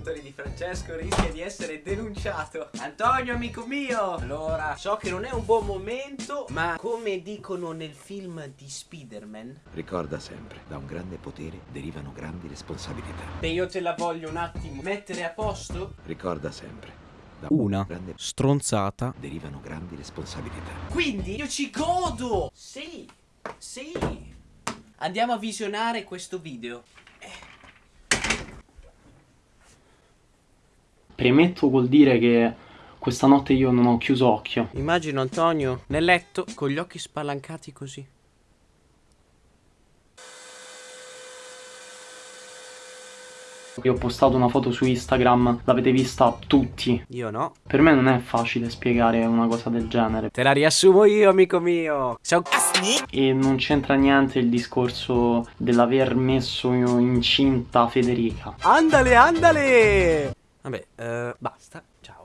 Antonio Di Francesco rischia di essere denunciato. Antonio, amico mio! Allora, so che non è un buon momento, ma come dicono nel film di Spider-Man... Ricorda sempre, da un grande potere derivano grandi responsabilità. Beh, io te la voglio un attimo mettere a posto. Ricorda sempre, da Una grande stronzata. derivano grandi responsabilità. Quindi io ci godo! Sì, sì. Andiamo a visionare questo video. Premetto vuol dire che questa notte io non ho chiuso occhio. Immagino Antonio nel letto con gli occhi spalancati così. Io ho postato una foto su Instagram, l'avete vista tutti. Io no. Per me non è facile spiegare una cosa del genere. Te la riassumo io, amico mio. Ciao. E non c'entra niente il discorso dell'aver messo incinta Federica. Andale, andale! Vabbè, eh, basta. Ciao.